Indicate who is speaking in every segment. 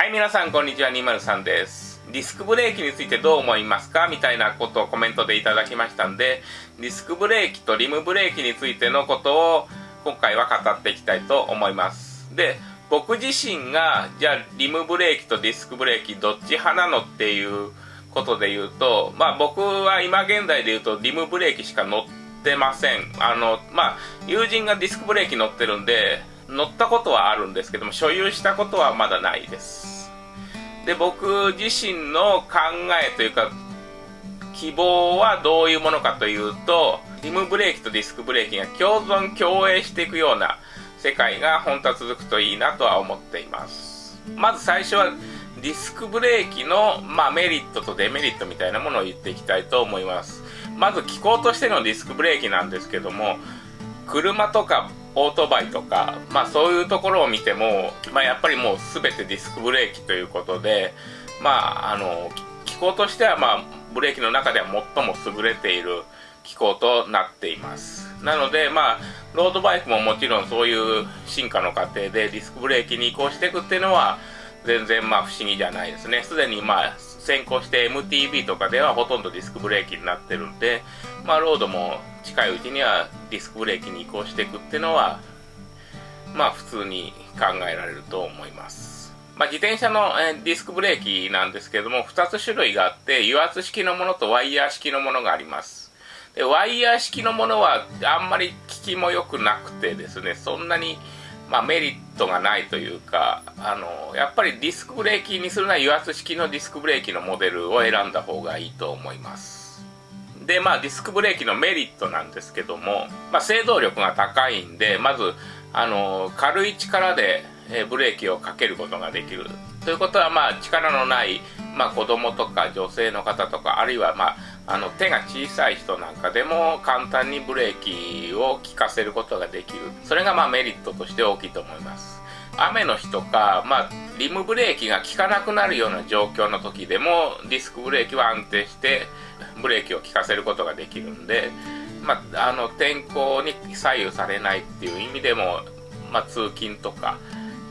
Speaker 1: はい皆さんこんにちは。203です。ディスクブレーキについてどう思いますか？みたいなことをコメントでいただきましたんでディスクブレーキとリムブレーキについてのことを今回は語っていきたいと思います。で僕自身がじゃあリムブレーキとディスクブレーキどっち派なのっていうことで言うとまあ僕は今現在で言うとリムブレーキしか乗ってません。あのまあ友人がディスクブレーキ乗ってるんで乗ったことはあるんですけども所有したことはまだないです。で僕自身の考えというか希望はどういうものかというとリムブレーキとディスクブレーキが共存共栄していくような世界が本当は続くといいなとは思っています。まず最初はディスクブレーキの、まあ、メリットとデメリットみたいなものを言っていきたいと思います。まず機構としてのディスクブレーキなんですけども車とかオートバイとか、まあ、そういうところを見ても、まあ、やっぱりもう全てディスクブレーキということで、まあ、あの機構としては、まあ、ブレーキの中では最も優れている機構となっています。なので、まあ、ロードバイクももちろんそういう進化の過程でディスクブレーキに移行していくっていうのは全然まあ不思議じゃないですね。すでにまあ先行して MTB とかではほとんどディスクブレーキになってるんで、まあ、ロードも近いうちにはディスクブレーキに移行していくっていうのはまあ普通に考えられると思います、まあ、自転車の、ディスクブレーキなんですけども2つ種類があって油圧式のものとワイヤー式のものがあります。でワイヤー式のものはあんまり効きも良くなくてですねそんなにまあ、メリットがないというかあのやっぱりディスクブレーキにするなら油圧式のディスクブレーキのモデルを選んだ方がいいと思います。でまあディスクブレーキのメリットなんですけども、まあ、制動力が高いんでまずあの軽い力でブレーキをかけることができる。ということはまあ力のない、まあ、子供とか女性の方とかあるいはまああの手が小さい人なんかでも簡単にブレーキを効かせることができる。それがまあメリットとして大きいと思います。雨の日とか、まあ、リムブレーキが効かなくなるような状況の時でもディスクブレーキは安定してブレーキを効かせることができるんで、まあ、あの天候に左右されないっていう意味でも、まあ、通勤とか、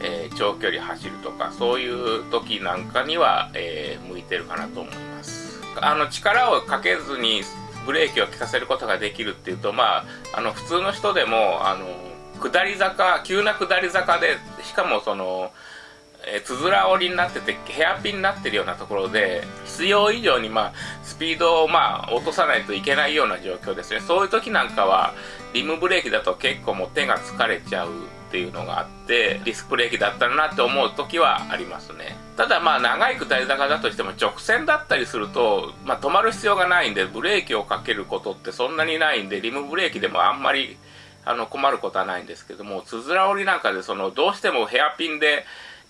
Speaker 1: えー、長距離走るとかそういう時なんかには、えー、向いてるかなと思います。あの力をかけずにブレーキを効かせることができるっていうとまああの普通の人でもあの下り坂急な下り坂でしかもそのえつづら折りになっててヘアピンになってるようなところで必要以上にまあスピードをまあ落とさないといけないような状況ですね。そういう時なんかはリムブレーキだと結構もう手が疲れちゃうっていうのがあってディスクブレーキだったらなって思う時はありますね。ただまあ長い下り坂だとしても直線だったりすると、まあ、止まる必要がないんでブレーキをかけることってそんなにないんでリムブレーキでもあんまりあの困ることはないんですけどもつづら折りなんかでそのどうしてもヘアピンで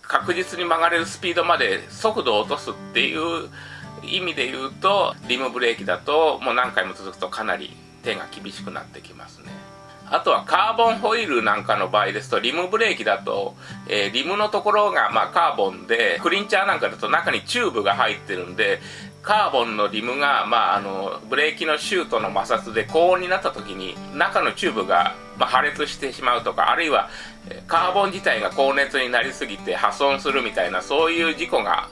Speaker 1: 確実に曲がれるスピードまで速度を落とすっていう意味で言うとリムブレーキだともう何回も続くとかなり手が厳しくなってきますね。あとはカーボンホイールなんかの場合ですとリムブレーキだと、えー、リムのところがまあカーボンでクリンチャーなんかだと中にチューブが入ってるんでカーボンのリムが、まあ、あのブレーキのシューとの摩擦で高温になった時に中のチューブが、まあ、破裂してしまうとかあるいはカーボン自体が高熱になりすぎて破損するみたいなそういう事故が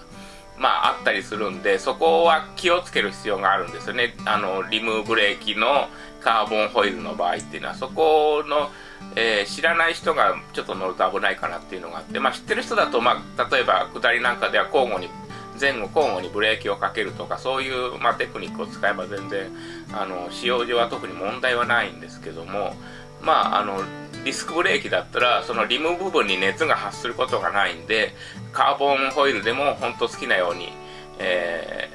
Speaker 1: まあ、あったりするんでそこは気をつける必要があるんですよね。あのリムブレーキのカーボンホイールの場合っていうのはそこの、えー、知らない人がちょっと乗ると危ないかなっていうのがあって、まあ、知ってる人だと、まあ、例えば下りなんかでは交互に前後交互にブレーキをかけるとかそういう、まあ、テクニックを使えば全然あの使用上は特に問題はないんですけどもまああのディスクブレーキだったらそのリム部分に熱が発することがないんでカーボンホイールでも本当好きなように、え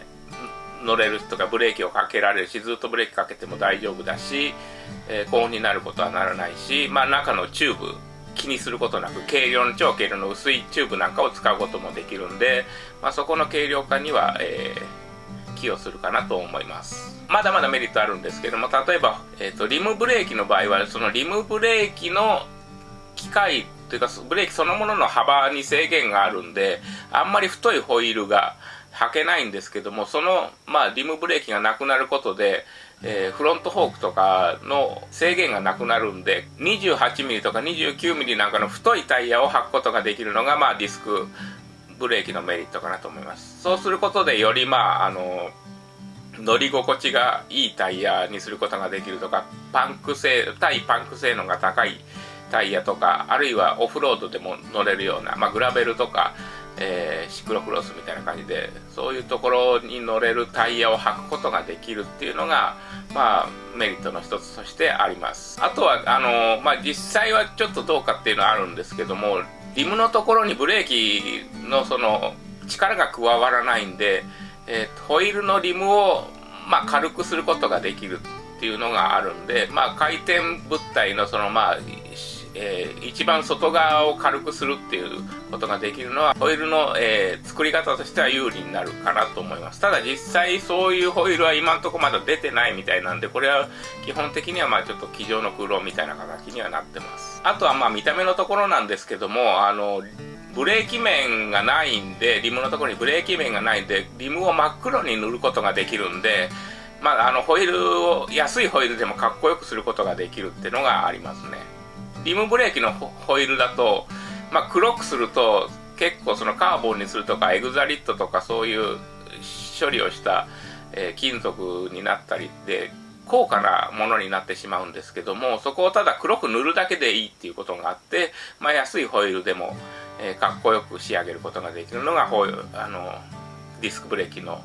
Speaker 1: ー、乗れるとかブレーキをかけられるしずっとブレーキかけても大丈夫だし、えー、高温になることはならないし、まあ、中のチューブ気にすることなく軽量の超軽量の薄いチューブなんかを使うこともできるんで、まあ、そこの軽量化には、えー寄与するかなと思います。まだまだメリットあるんですけども例えば、えーと、リムブレーキの場合はそのリムブレーキの機械というかブレーキそのものの幅に制限があるんであんまり太いホイールが履けないんですけどもその、まあ、リムブレーキがなくなることで、えー、フロントフォークとかの制限がなくなるんで 28mm とか 29mm なんかの太いタイヤを履くことができるのが、まあ、ディスクブレーキのメリットかなと思います。そうすることでよりまああの乗り心地がいいタイヤにすることができるとかパンク性対パンク性能が高いタイヤとかあるいはオフロードでも乗れるような、まあ、グラベルとか、えー、シクロクロスみたいな感じでそういうところに乗れるタイヤを履くことができるっていうのが、まあ、メリットの一つとしてあります。あとはあの、まあ、実際はちょっとどうかっていうのはあるんですけどもリムのところにブレーキのその力が加わらないんで、えー、ホイールのリムを、まあ、軽くすることができるっていうのがあるんで、まあ、回転物体のそのまあえー、一番外側を軽くするっていうことができるのはホイールの、えー、作り方としては有利になるかなと思います。ただ実際そういうホイールは今んとこまだ出てないみたいなんでこれは基本的にはまあちょっと机上の空論みたいな形にはなってます。あとはまあ見た目のところなんですけどもあのブレーキ面がないんでリムのところにブレーキ面がないんでリムを真っ黒に塗ることができるんでまあ、あのホイールを安いホイールでもかっこよくすることができるっていうのがありますね。リムブレーキのホイールだと、まあ、黒くすると結構そのカーボンにするとかエグザリットとかそういう処理をした、えー、金属になったりで高価なものになってしまうんですけどもそこをただ黒く塗るだけでいいっていうことがあって、まあ、安いホイールでも、えー、かっこよく仕上げることができるのがホイあのディスクブレーキの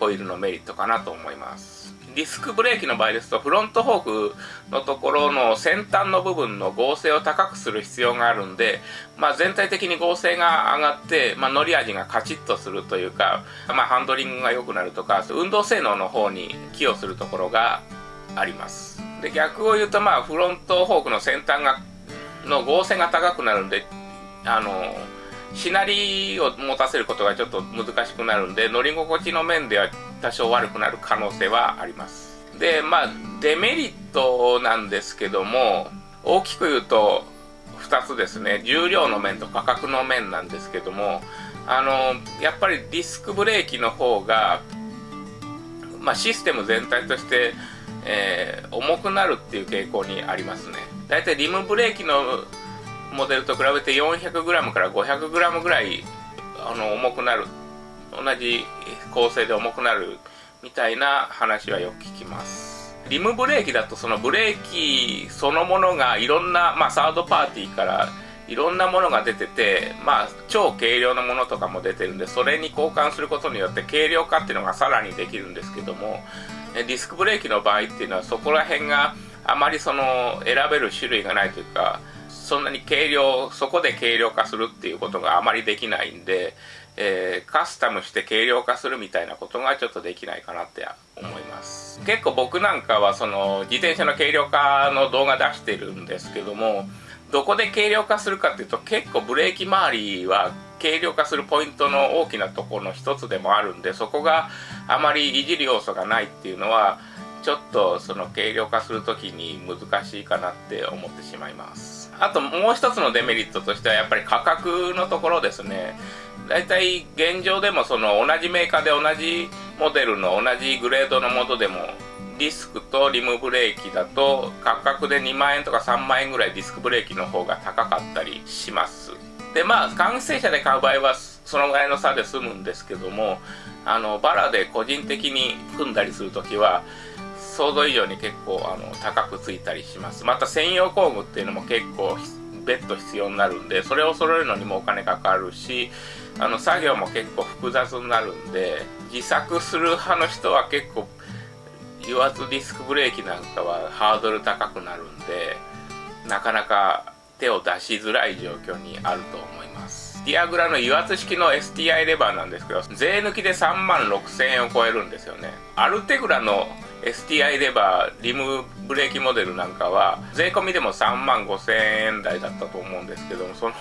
Speaker 1: ホイールのメリットかなと思います。ディスクブレーキの場合ですとフロントフォークのところの先端の部分の合成を高くする必要があるんで、まあ、全体的に合成が上がって、まあ、乗り味がカチッとするというか、まあ、ハンドリングが良くなるとか運動性能の方に寄与するところがあります。で逆を言うとまあフロントフォークの先端がの合成が高くなるんであのしなりを持たせることがちょっと難しくなるんで乗り心地の面では多少悪くなる可能性はあります。でまあデメリットなんですけども大きく言うと2つですね。重量の面と価格の面なんですけどもあのやっぱりディスクブレーキの方が、まあ、システム全体として、えー、重くなるっていう傾向にありますね。だいたいリムブレーキのモデルと比べて 400g から 500g ぐらいあの重くなる同じ構成で重くなるみたいな話はよく聞きます。リムブレーキだとそのブレーキそのものがいろんな、まあ、サードパーティーからいろんなものが出てて、まあ、超軽量のものとかも出てるんでそれに交換することによって軽量化っていうのがさらにできるんですけどもディスクブレーキの場合っていうのはそこら辺があまりその選べる種類がないというかそんなに軽量そこで軽量化するっていうことがあまりできないんで、えー、カスタムして軽量化するみたいなことがちょっとできないかなって思います。結構僕なんかはその自転車の軽量化の動画出してるんですけどもどこで軽量化するかっていうと結構ブレーキ周りは軽量化するポイントの大きなところの一つでもあるんでそこがあまりいじる要素がないっていうのはちょっとその軽量化する時に難しいかなって思ってしまいます。あともう一つのデメリットとしてはやっぱり価格のところですね。大体現状でもその同じメーカーで同じモデルの同じグレードのものでもディスクとリムブレーキだと価格で2万円とか3万円ぐらいディスクブレーキの方が高かったりします。でまあ完成車で買う場合はそのぐらいの差で済むんですけどもあのバラで個人的に組んだりする時は想像以上に結構あの高くついたりします。また専用工具っていうのも結構別途必要になるんでそれを揃えるのにもお金かかるしあの作業も結構複雑になるんで自作する派の人は結構油圧ディスクブレーキなんかはハードル高くなるんでなかなか手を出しづらい状況にあると思います。ディアグラの油圧式の STI レバーなんですけど税抜きで3万6000円を超えるんですよね。アルテグラの STI レバーリムブレーキモデルなんかは税込みでも3万5千円台だったと思うんですけどもその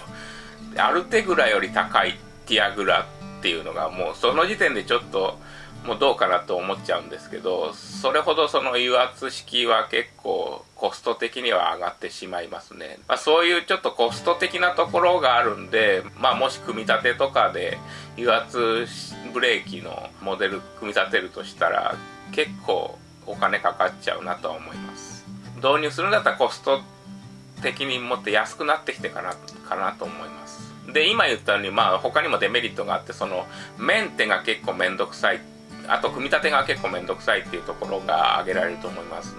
Speaker 1: アルテグラより高いティアグラっていうのがもうその時点でちょっともうどうかなと思っちゃうんですけどそれほどその油圧式は結構コスト的には上がってしまいますね、まあ、そういうちょっとコスト的なところがあるんで、まあ、もし組み立てとかで油圧ブレーキのモデル組み立てるとしたら結構お金かかっちゃうなとは思います導入するんだったらコスト的にもっと安くなってきてかなかなと思いますで、今言ったように、まあ他にもデメリットがあって、そのメンテが結構めんどくさい。あと組み立てが結構めんどくさいっていうところが挙げられると思います。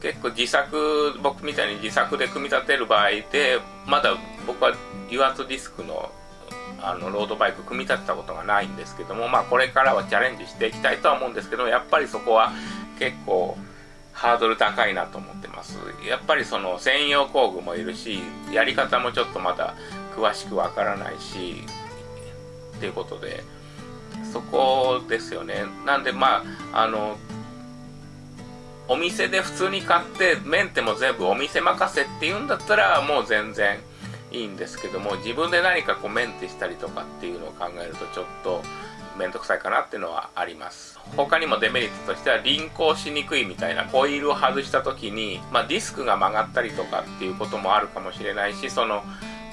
Speaker 1: 結構自作、僕みたいに自作で組み立てる場合で、まだ僕は油圧ディスクのあのロードバイク組み立てたことがないんですけども、まあこれからはチャレンジしていきたいとは思うんですけどやっぱりそこは結構ハードル高いなと思ってます。やっぱりその専用工具もいるし、やり方もちょっとまだ詳しくわからないし、っていうことで、そこですよね。なんでまあ、あの、お店で普通に買ってメンテも全部お店任せっていうんだったらもう全然いいんですけども自分で何かこうメンテしたりとかっていうのを考えるとちょっと面倒くさいかなっていうのはあります他にもデメリットとしては輪行しにくいみたいなホイルを外した時に、まあ、ディスクが曲がったりとかっていうこともあるかもしれないしその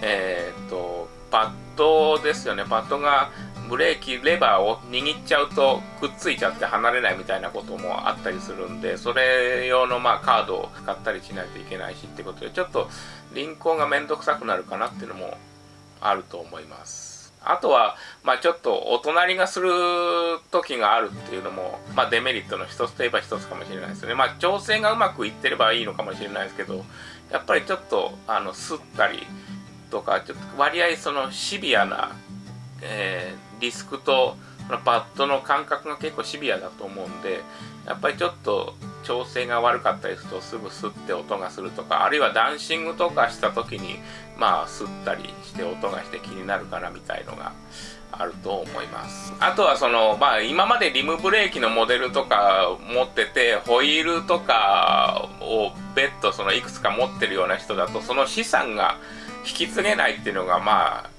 Speaker 1: えー、っとパッドですよね。パッドがブレーキレバーを握っちゃうとくっついちゃって離れないみたいなこともあったりするんでそれ用のまあカードを使ったりしないといけないしってことでちょっと輪行がめんどくさくなるかなっていうのもあると思います。あとは、まあ、ちょっとお隣がする時があるっていうのも、まあ、デメリットの一つといえば一つかもしれないですね。まあ、調整がうまくいってればいいのかもしれないですけど、やっぱりちょっと、あの、すったりとか、ちょっと割合そのシビアな、えー、リスクと、パッドの感覚が結構シビアだと思うんで、やっぱりちょっと調整が悪かったりするとすぐ吸って音がするとか、あるいはダンシングとかした時に、まあ吸ったりして音がして気になるかなみたいのがあると思います。あとはその、まあ今までリムブレーキのモデルとか持ってて、ホイールとかを別途そのいくつか持ってるような人だと、その資産が引き継げないっていうのがまあ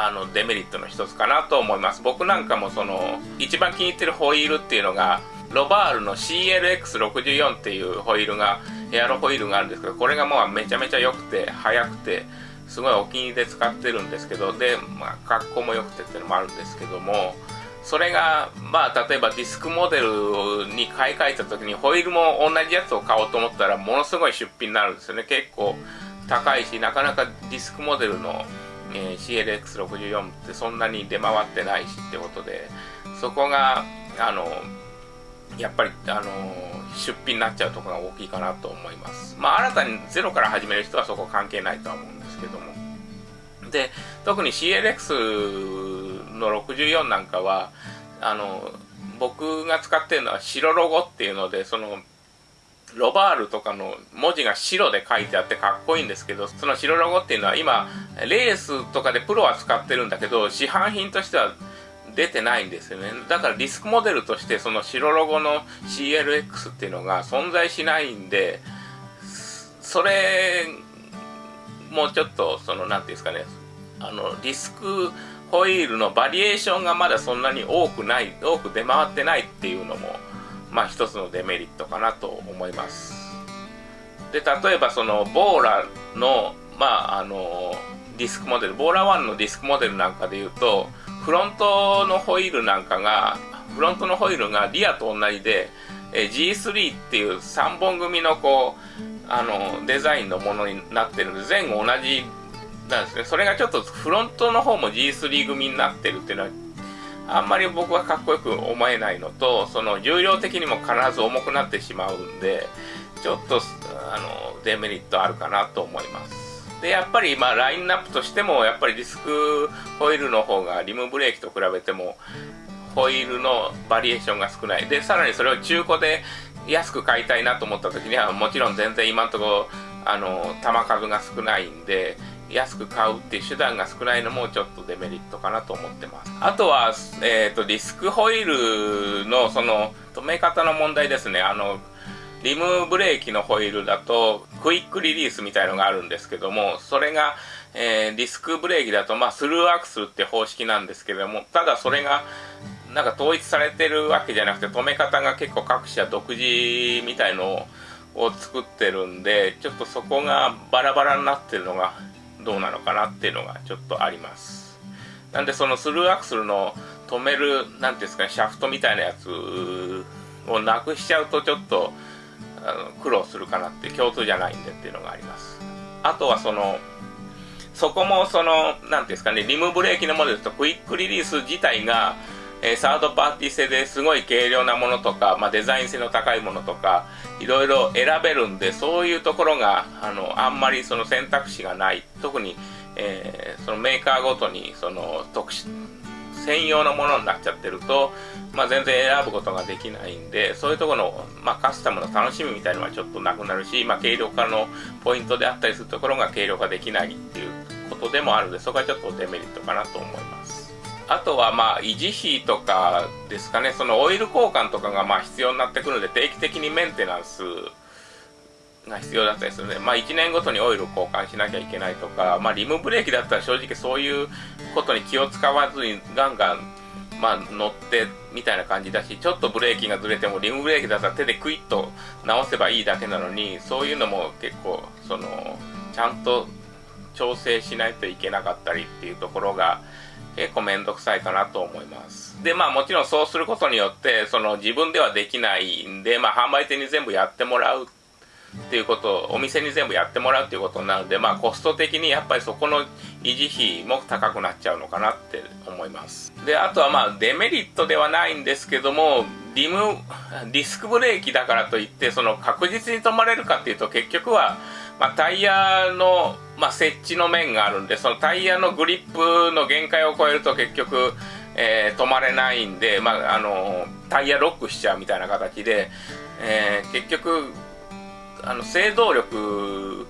Speaker 1: あのデメリットの一つかなと思います僕なんかもその一番気に入ってるホイールっていうのがロバールの CLX64 っていうホイールがエアロホイールがあるんですけどこれがもうめちゃめちゃ良くて速くてすごいお気に入りで使ってるんですけどで、まあ、格好も良くてっていうのもあるんですけどもそれがまあ例えばディスクモデルに買い替えた時にホイールも同じやつを買おうと思ったらものすごい出費になるんですよね。結構高いしなかなかディスクモデルのえー、CLX64 ってそんなに出回ってないしってことでそこがあのやっぱりあの出費になっちゃうところが大きいかなと思います。まあ新たにゼロから始める人はそこ関係ないとは思うんですけども。で特に CLX の64なんかはあの僕が使ってるのは白ロゴっていうのでそのロバールとかの文字が白で書いてあってかっこいいんですけどその白ロゴっていうのは今レースとかでプロは使ってるんだけど市販品としては出てないんですよね。だからリスクモデルとしてその白ロゴの CLX っていうのが存在しないんでそれもうちょっとその何ていうんですかねあのリスクホイールのバリエーションがまだそんなに多くない多く出回ってないっていうのもまあ一つのデメリットかなと思います。で例えばそのボーラのまああのディスクモデルボーラ1のディスクモデルなんかでいうとフロントのホイールなんかがフロントのホイールがリアと同じでえ G3 っていう3本組のこうあのデザインのものになってるんで前後同じなんですね。それがちょっとフロントの方も G3 組になってるっていうのはあんまり僕はかっこよく思えないのとその重量的にも必ず重くなってしまうんでちょっとあのデメリットあるかなと思います。でやっぱりまあラインナップとしてもやっぱりディスクホイールの方がリムブレーキと比べてもホイールのバリエーションが少ない。でさらにそれを中古で安く買いたいなと思った時にはもちろん全然今のところあの球数が少ないんで安く買うっていう手段が少ないのもちょっとデメリットかなと思ってます。あとは、えーと、ディスクホイールのその止め方の問題ですね。あのリムブレーキのホイールだとクイックリリースみたいのがあるんですけどもそれが、えー、ディスクブレーキだと、まあ、スルーアクスルって方式なんですけどもただそれがなんか統一されてるわけじゃなくて止め方が結構各社独自みたいのを作ってるんでちょっとそこがバラバラになってるのがどうなのかなっていうのがちょっとあります。なんでそのスルーアクスルの止める何ていうんですかねシャフトみたいなやつをなくしちゃうとちょっとあの苦労するかなって共通じゃないんでっていうのがあります。あとはそのそこもその、なんですかね、リムブレーキのモデルとクイックリリース自体が、えー、サードパーティー製ですごい軽量なものとか、まあ、デザイン性の高いものとかいろいろ選べるんでそういうところがあのあんまりその選択肢がない。特に、えー、そのメーカーごとにその特殊専用のものになっちゃってると、まあ、全然選ぶことができないんでそういうところの、まあ、カスタムの楽しみみたいなのはちょっとなくなるし、まあ、軽量化のポイントであったりするところが軽量化できないっていうことでもあるのでそこはちょっとデメリットかなと思います。あとはまあ維持費とかですかね、そのオイル交換とかがまあ必要になってくるので、定期的にメンテナンスが必要だったりするので、まあ1年ごとにオイル交換しなきゃいけないとか、まあリムブレーキだったら正直そういうことに気を使わずにガンガンまあ乗ってみたいな感じだし、ちょっとブレーキがずれてもリムブレーキだったら手でクイッと直せばいいだけなのに、そういうのも結構そのちゃんと調整しないといけなかったりっていうところが、結構めんどくさいかなと思います。で、まあもちろんそうすることによって、その自分ではできないんで、まあ販売店に全部やってもらうっていうことを、お店に全部やってもらうっていうことになるので、まあコスト的にやっぱりそこの維持費も高くなっちゃうのかなって思います。で、あとはまあデメリットではないんですけども、リム、ディスクブレーキだからといって、その確実に止まれるかっていうと結局は、まあ、タイヤの、まあ、設置の面があるんでそのタイヤのグリップの限界を超えると結局、えー、止まれないんで、まあ、あのタイヤロックしちゃうみたいな形で、えー、結局あの制動力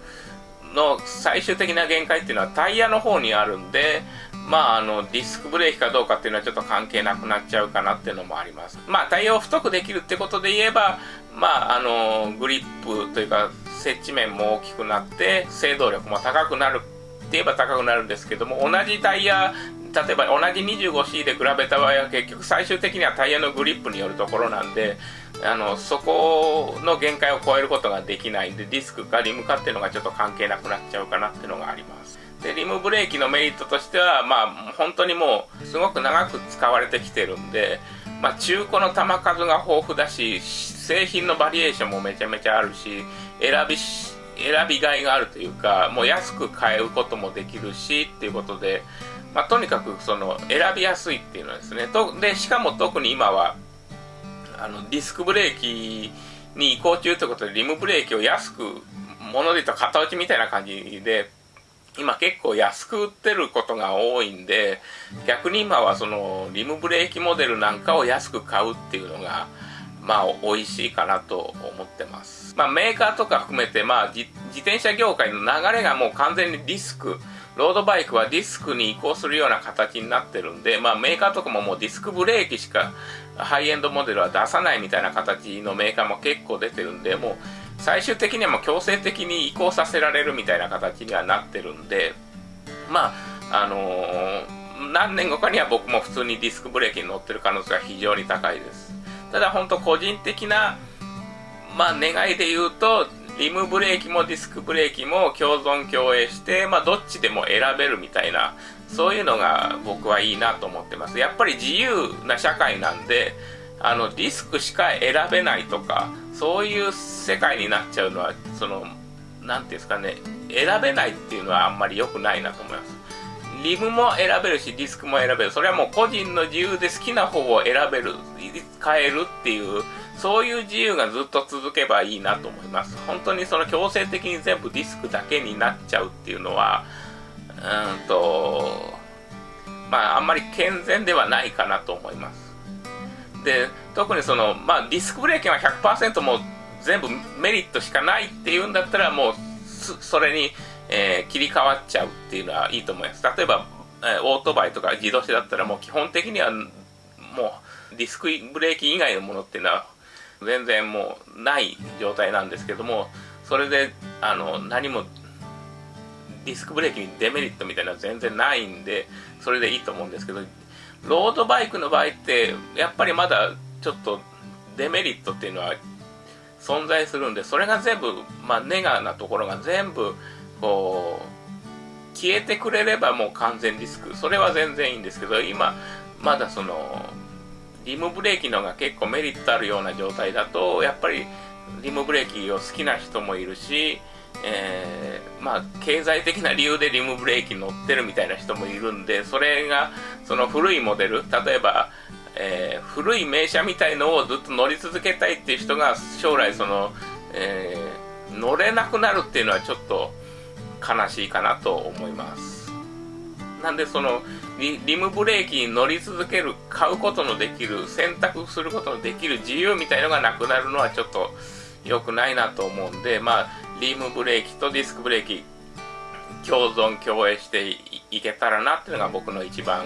Speaker 1: の最終的な限界っていうのはタイヤの方にあるんで、まあ、あのディスクブレーキかどうかっていうのはちょっと関係なくなっちゃうかなっていうのもあります。まあ、タイヤを太くできるってことで言えば、まあ、あのグリップというか接地面も大きくなって制動力も高くなるって言えば高くなるんですけども同じタイヤ例えば同じ 25C で比べた場合は結局最終的にはタイヤのグリップによるところなんであのそこの限界を超えることができないんでディスクかリムかっていうのがちょっと関係なくなっちゃうかなっていうのがあります。でリムブレーキのメリットとしてはまあ本当にもうすごく長く使われてきてるんでまあ、中古の弾数が豊富だし製品のバリエーションもめちゃめちゃあるし選び選びがいがあるというかもう安く買うこともできるしっていうことで、まあ、とにかくその選びやすいっていうのはですねとでしかも特に今はあのディスクブレーキに移行中ということでリムブレーキを安くもので言うと型落ちみたいな感じで今結構安く売ってることが多いんで逆に今はそのリムブレーキモデルなんかを安く買うっていうのがまあ美味しいかなと思ってます。まあメーカーとか含めてまあ自転車業界の流れがもう完全にディスク、ロードバイクはディスクに移行するような形になってるんで、まあメーカーとかももうディスクブレーキしかハイエンドモデルは出さないみたいな形のメーカーも結構出てるんで、もう最終的にはもう強制的に移行させられるみたいな形にはなってるんで、まあ、あのー、何年後かには僕も普通にディスクブレーキに乗ってる可能性は非常に高いです。ただ本当個人的な、まあ、願いで言うとリムブレーキもディスクブレーキも共存共栄して、まあ、どっちでも選べるみたいなそういうのが僕はいいなと思ってます。やっぱり自由な社会なんであのディスクしか選べないとかそういう世界になっちゃうのはその何ていうんですかね選べないっていうのはあんまり良くないなと思います。リムも選べるしディスクも選べる。それはもう個人の自由で好きな方を選べる変えるっていうそういう自由がずっと続けばいいなと思います本当にその強制的に全部ディスクだけになっちゃうっていうのはうんとまああんまり健全ではないかなと思いますで特にそのまあディスクブレーキは100%もう全部メリットしかないっていうんだったらもうそれにえー、切り替わっちゃうっていうのはいいと思います。例えば、えー、オートバイとか自動車だったらもう基本的にはもうディスクブレーキ以外のものっていうのは全然もうない状態なんですけども、それであの何もディスクブレーキにデメリットみたいなのは全然ないんで、それでいいと思うんですけど、ロードバイクの場合ってやっぱりまだちょっとデメリットっていうのは存在するんで、それが全部、まあ、ネガなところが全部こう消えてくれればもう完全リスク。それは全然いいんですけど今まだそのリムブレーキのが結構メリットあるような状態だとやっぱりリムブレーキを好きな人もいるしえー、まあ、経済的な理由でリムブレーキ乗ってるみたいな人もいるんで、それが、その古いモデル、例えば、えー、古い名車みたいのをずっと乗り続けたいっていう人が将来その、えー、乗れなくなるっていうのはちょっと悲しいかなと思います。なんでそのリリムブレーキに乗り続ける買うことのできる選択することのできる自由みたいのがなくなるのはちょっと良くないなと思うんでまあリムブレーキとディスクブレーキ共存共栄していけたらなっていうのが僕の一番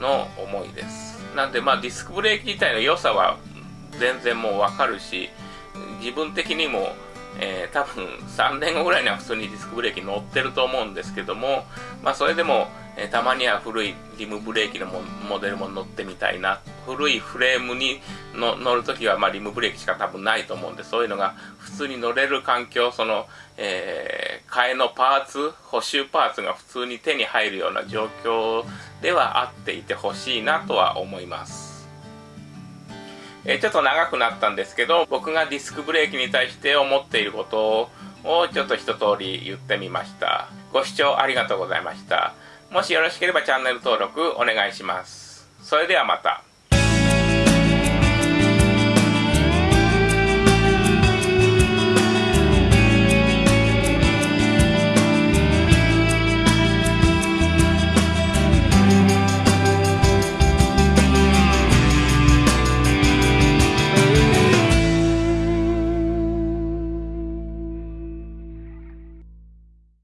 Speaker 1: の思いです。なんでまあディスクブレーキ自体の良さは全然もうわかるし、自分的にも、えー、多分3年後ぐらいには普通にディスクブレーキ乗ってると思うんですけども、まあそれでも、えー、たまには古いリムブレーキのモデルも乗ってみたいな。古いフレームにの乗るときはまあリムブレーキしか多分ないと思うんで、そういうのが普通に乗れる環境、その、えー、替えのパーツ、補修パーツが普通に手に入るような状況ではあっていてほしいなとは思います。え、ちょっと長くなったんですけど、僕がディスクブレーキに対して思っていることをちょっと一通り言ってみました。ご視聴ありがとうございました。もしよろしければチャンネル登録お願いします。それではまた。